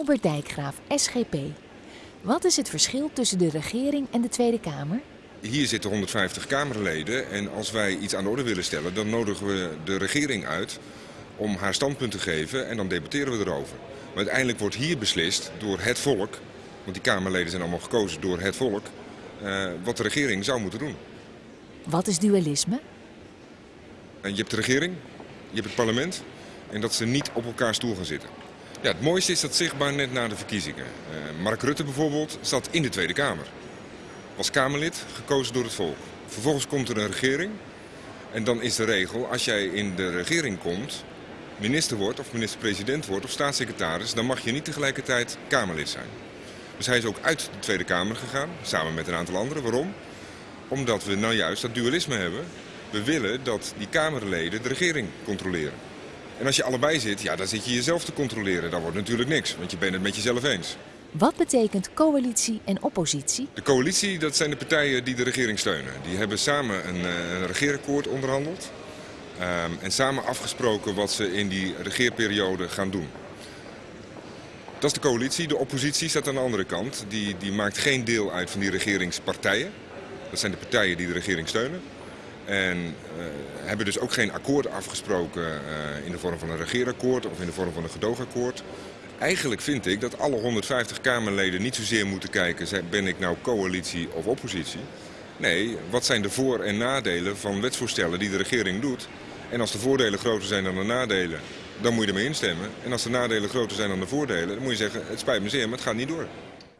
Albert Dijkgraaf, SGP. Wat is het verschil tussen de regering en de Tweede Kamer? Hier zitten 150 Kamerleden en als wij iets aan de orde willen stellen, dan nodigen we de regering uit om haar standpunt te geven en dan debatteren we erover. Maar uiteindelijk wordt hier beslist door het volk, want die Kamerleden zijn allemaal gekozen door het volk, eh, wat de regering zou moeten doen. Wat is dualisme? En je hebt de regering, je hebt het parlement en dat ze niet op elkaar stoel gaan zitten. Ja, het mooiste is dat zichtbaar net na de verkiezingen. Uh, Mark Rutte bijvoorbeeld zat in de Tweede Kamer. Was Kamerlid, gekozen door het volk. Vervolgens komt er een regering en dan is de regel, als jij in de regering komt, minister wordt of minister-president wordt of staatssecretaris, dan mag je niet tegelijkertijd Kamerlid zijn. Dus hij is ook uit de Tweede Kamer gegaan, samen met een aantal anderen. Waarom? Omdat we nou juist dat dualisme hebben. We willen dat die Kamerleden de regering controleren. En als je allebei zit, ja, dan zit je jezelf te controleren. Dan wordt natuurlijk niks, want je bent het met jezelf eens. Wat betekent coalitie en oppositie? De coalitie, dat zijn de partijen die de regering steunen. Die hebben samen een, eh, een regeerakkoord onderhandeld. Um, en samen afgesproken wat ze in die regeerperiode gaan doen. Dat is de coalitie. De oppositie staat aan de andere kant. Die, die maakt geen deel uit van die regeringspartijen. Dat zijn de partijen die de regering steunen. En uh, hebben dus ook geen akkoord afgesproken uh, in de vorm van een regeerakkoord of in de vorm van een gedoogakkoord. Eigenlijk vind ik dat alle 150 Kamerleden niet zozeer moeten kijken, ben ik nou coalitie of oppositie. Nee, wat zijn de voor- en nadelen van wetsvoorstellen die de regering doet? En als de voordelen groter zijn dan de nadelen, dan moet je ermee instemmen. En als de nadelen groter zijn dan de voordelen, dan moet je zeggen, het spijt me zeer, maar het gaat niet door.